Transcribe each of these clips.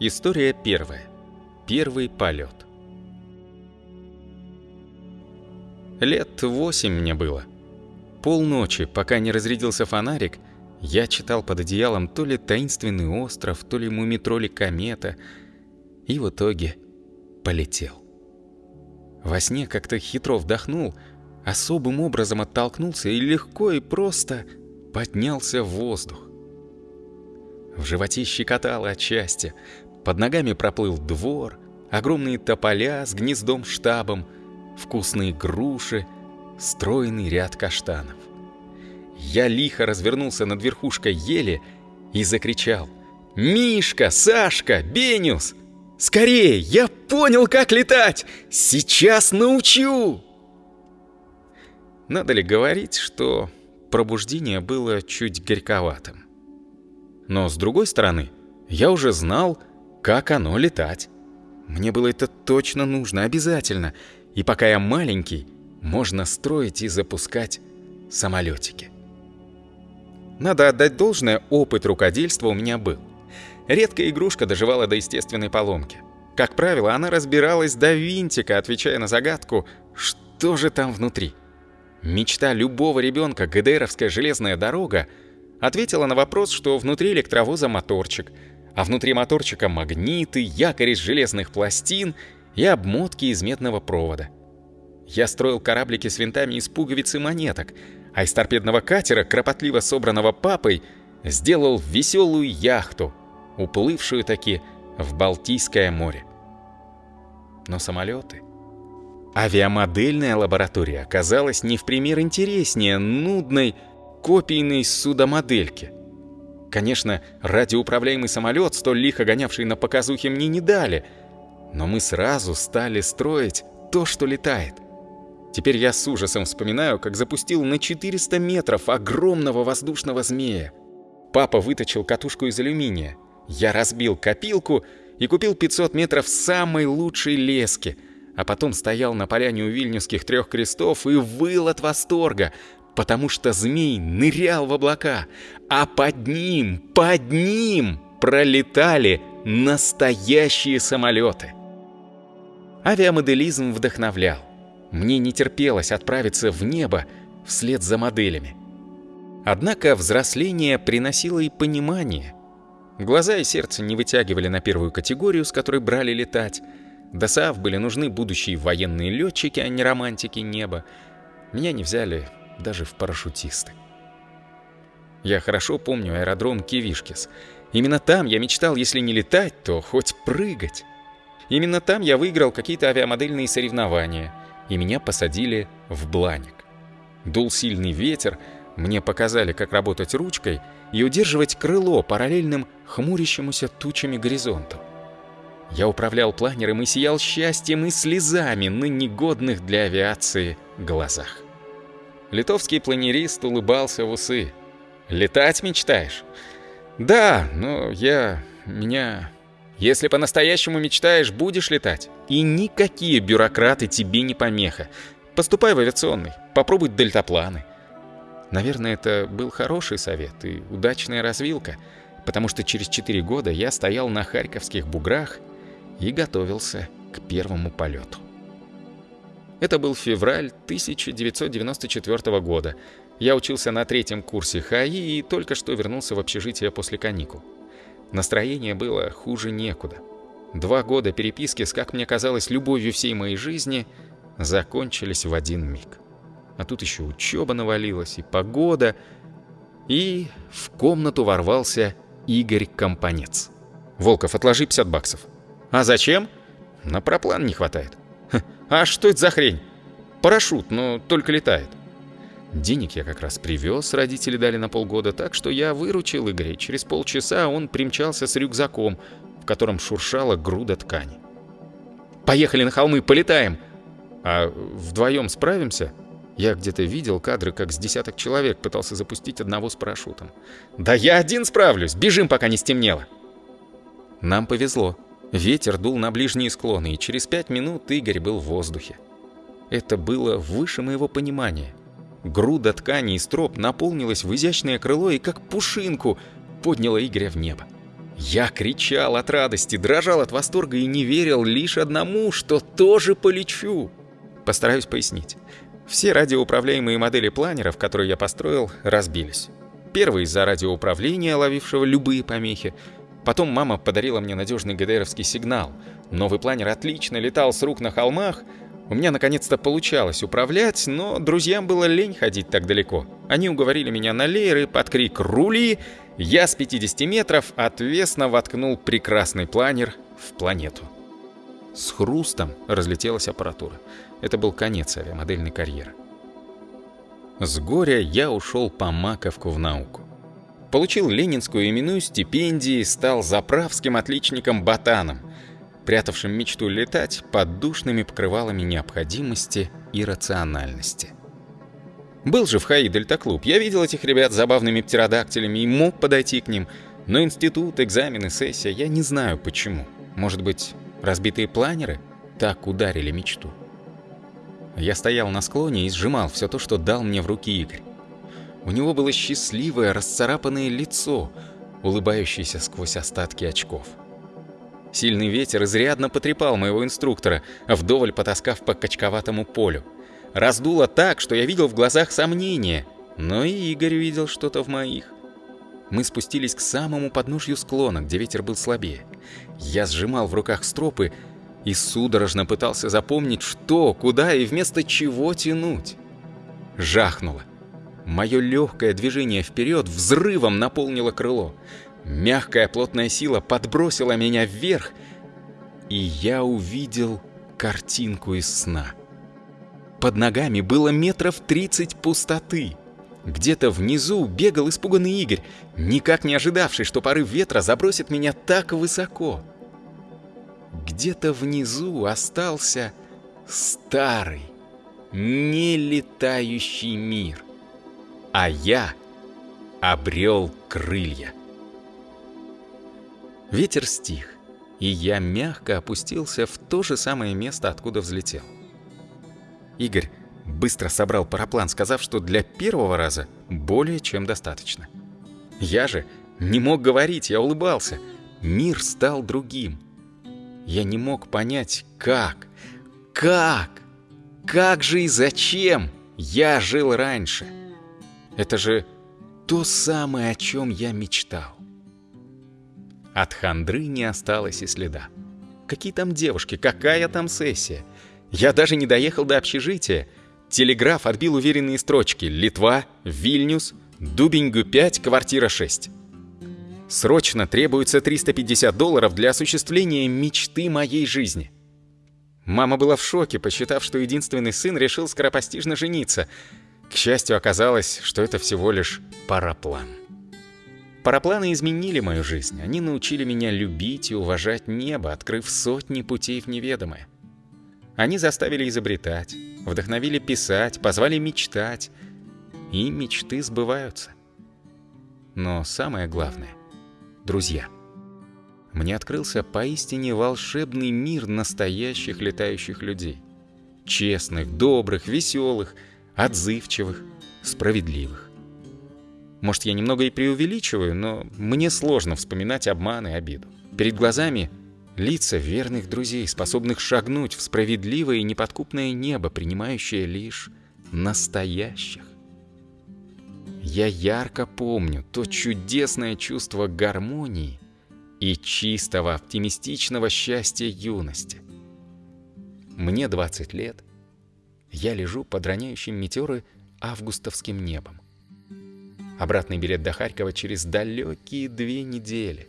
История первая. Первый полет. Лет восемь мне было. Полночи, пока не разрядился фонарик, я читал под одеялом то ли «Таинственный остров», то ли «Мумитроли комета», и в итоге полетел. Во сне как-то хитро вдохнул, особым образом оттолкнулся и легко и просто поднялся в воздух. В животе щекотало от счастья, под ногами проплыл двор, огромные тополя с гнездом-штабом, вкусные груши, стройный ряд каштанов. Я лихо развернулся над верхушкой ели и закричал «Мишка! Сашка! Бениус! Скорее! Я понял, как летать! Сейчас научу!» Надо ли говорить, что пробуждение было чуть горьковатым? Но с другой стороны, я уже знал, как оно летать. Мне было это точно нужно, обязательно. И пока я маленький, можно строить и запускать самолетики. Надо отдать должное, опыт рукодельства у меня был. Редкая игрушка доживала до естественной поломки. Как правило, она разбиралась до винтика, отвечая на загадку «Что же там внутри?». Мечта любого ребенка, ГДРовская железная дорога, ответила на вопрос, что внутри электровоза моторчик – а внутри моторчика магниты, якорь из железных пластин и обмотки из медного провода. Я строил кораблики с винтами из пуговиц и монеток, а из торпедного катера, кропотливо собранного папой, сделал веселую яхту, уплывшую таки в Балтийское море. Но самолеты... Авиамодельная лаборатория оказалась не в пример интереснее нудной копийной судомодельки — Конечно, радиоуправляемый самолет, столь лихо гонявший на показухе, мне не дали. Но мы сразу стали строить то, что летает. Теперь я с ужасом вспоминаю, как запустил на 400 метров огромного воздушного змея. Папа выточил катушку из алюминия. Я разбил копилку и купил 500 метров самой лучшей лески, а потом стоял на поляне у вильнюсских трех крестов и выл от восторга, потому что змей нырял в облака, а под ним, под ним пролетали настоящие самолеты. Авиамоделизм вдохновлял. Мне не терпелось отправиться в небо вслед за моделями. Однако взросление приносило и понимание. Глаза и сердце не вытягивали на первую категорию, с которой брали летать. До САВ были нужны будущие военные летчики, а не романтики неба. Меня не взяли даже в парашютисты. Я хорошо помню аэродром Кивишкис. Именно там я мечтал, если не летать, то хоть прыгать. Именно там я выиграл какие-то авиамодельные соревнования, и меня посадили в бланик. Дул сильный ветер, мне показали, как работать ручкой и удерживать крыло параллельным хмурящемуся тучами горизонту. Я управлял планером и сиял счастьем и слезами на негодных для авиации глазах. Литовский планерист улыбался в усы. «Летать мечтаешь?» «Да, но я... меня...» «Если по-настоящему мечтаешь, будешь летать. И никакие бюрократы тебе не помеха. Поступай в авиационный, попробуй дельтапланы». Наверное, это был хороший совет и удачная развилка, потому что через 4 года я стоял на Харьковских буграх и готовился к первому полету. Это был февраль 1994 года. Я учился на третьем курсе ХАИ и только что вернулся в общежитие после каникул. Настроение было хуже некуда. Два года переписки с, как мне казалось, любовью всей моей жизни закончились в один миг. А тут еще учеба навалилась, и погода, и в комнату ворвался Игорь Компанец. «Волков, отложи 50 баксов». «А зачем?» «На проплан не хватает». А что это за хрень? Парашют, но только летает. Денег я как раз привез, родители дали на полгода, так что я выручил Игоря. Через полчаса он примчался с рюкзаком, в котором шуршала груда ткани. «Поехали на холмы, полетаем!» «А вдвоем справимся?» Я где-то видел кадры, как с десяток человек пытался запустить одного с парашютом. «Да я один справлюсь! Бежим, пока не стемнело!» Нам повезло. Ветер дул на ближние склоны, и через пять минут Игорь был в воздухе. Это было выше моего понимания. Груда ткани и строп наполнилась в изящное крыло и как пушинку подняла Игоря в небо. Я кричал от радости, дрожал от восторга и не верил лишь одному, что тоже полечу. Постараюсь пояснить. Все радиоуправляемые модели планеров, которые я построил, разбились. Первый из-за радиоуправления, ловившего любые помехи. Потом мама подарила мне надежный ГДРовский сигнал. Новый планер отлично летал с рук на холмах. У меня наконец-то получалось управлять, но друзьям было лень ходить так далеко. Они уговорили меня на лееры под крик «Рули!». Я с 50 метров отвесно воткнул прекрасный планер в планету. С хрустом разлетелась аппаратура. Это был конец авиамодельной карьеры. С горя я ушел по маковку в науку. Получил ленинскую именную стипендию и стал заправским отличником-ботаном, прятавшим мечту летать под душными покрывалами необходимости и рациональности. Был же в ХАИ Дельта-клуб, я видел этих ребят с забавными птеродактилями и мог подойти к ним, но институт, экзамены, сессия, я не знаю почему. Может быть, разбитые планеры так ударили мечту. Я стоял на склоне и сжимал все то, что дал мне в руки Игорь. У него было счастливое, расцарапанное лицо, улыбающееся сквозь остатки очков. Сильный ветер изрядно потрепал моего инструктора, вдоволь потаскав по качковатому полю. Раздуло так, что я видел в глазах сомнения, но и Игорь видел что-то в моих. Мы спустились к самому подножью склона, где ветер был слабее. Я сжимал в руках стропы и судорожно пытался запомнить, что, куда и вместо чего тянуть. Жахнуло. Мое легкое движение вперед взрывом наполнило крыло. Мягкая плотная сила подбросила меня вверх, и я увидел картинку из сна. Под ногами было метров тридцать пустоты. Где-то внизу бегал испуганный Игорь, никак не ожидавший, что порыв ветра забросит меня так высоко где-то внизу остался старый, нелетающий мир. А я обрел крылья. Ветер стих, и я мягко опустился в то же самое место, откуда взлетел. Игорь быстро собрал параплан, сказав, что для первого раза более чем достаточно. Я же не мог говорить, я улыбался. Мир стал другим. Я не мог понять, как, как, как же и зачем я жил раньше. Это же то самое, о чем я мечтал. От хандры не осталось и следа. Какие там девушки, какая там сессия? Я даже не доехал до общежития. Телеграф отбил уверенные строчки «Литва», «Вильнюс», «Дубингу-5», «Квартира 6». Срочно требуется 350 долларов для осуществления мечты моей жизни. Мама была в шоке, посчитав, что единственный сын решил скоропостижно жениться. К счастью, оказалось, что это всего лишь параплан. Парапланы изменили мою жизнь. Они научили меня любить и уважать небо, открыв сотни путей в неведомое. Они заставили изобретать, вдохновили писать, позвали мечтать. И мечты сбываются. Но самое главное — друзья. Мне открылся поистине волшебный мир настоящих летающих людей. Честных, добрых, веселых, отзывчивых, справедливых. Может, я немного и преувеличиваю, но мне сложно вспоминать обман и обиду. Перед глазами лица верных друзей, способных шагнуть в справедливое и неподкупное небо, принимающее лишь настоящих. Я ярко помню то чудесное чувство гармонии и чистого оптимистичного счастья юности. Мне 20 лет. Я лежу под роняющим метеоры августовским небом. Обратный билет до Харькова через далекие две недели.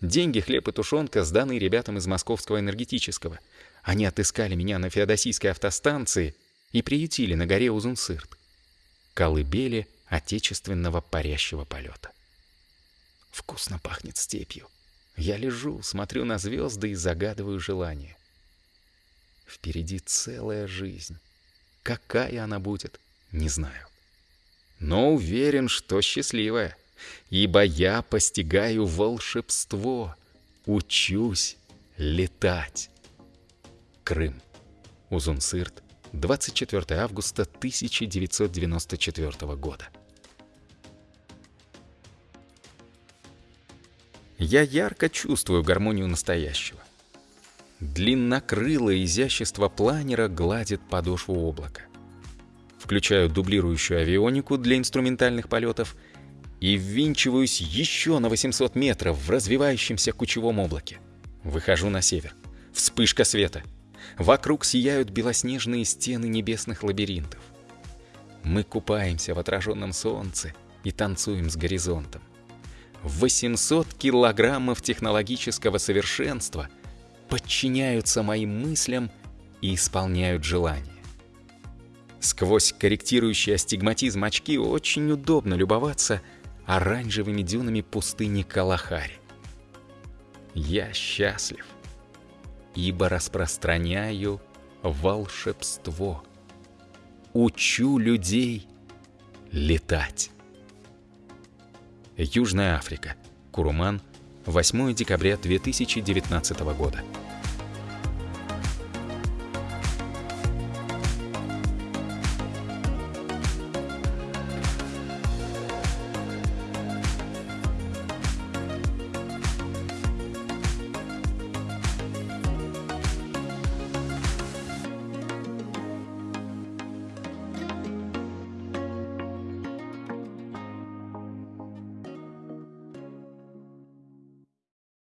Деньги, хлеб и тушенка сданы ребятам из Московского энергетического. Они отыскали меня на Феодосийской автостанции и приютили на горе Узунсырт колыбели отечественного парящего полета. Вкусно пахнет степью. Я лежу, смотрю на звезды и загадываю желание. Впереди целая жизнь. Какая она будет, не знаю. Но уверен, что счастливая, ибо я постигаю волшебство, учусь летать. Крым. Узунсырт, 24 августа 1994 года. Я ярко чувствую гармонию настоящего. Длиннокрылое изящество планера гладит подошву облака. Включаю дублирующую авионику для инструментальных полетов и ввинчиваюсь еще на 800 метров в развивающемся кучевом облаке. Выхожу на север. Вспышка света. Вокруг сияют белоснежные стены небесных лабиринтов. Мы купаемся в отраженном солнце и танцуем с горизонтом. 800 килограммов технологического совершенства подчиняются моим мыслям и исполняют желания. Сквозь корректирующий астигматизм очки очень удобно любоваться оранжевыми дюнами пустыни Калахари. Я счастлив, ибо распространяю волшебство — учу людей летать. Южная Африка. Куруман. 8 декабря 2019 года.